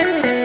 Bye.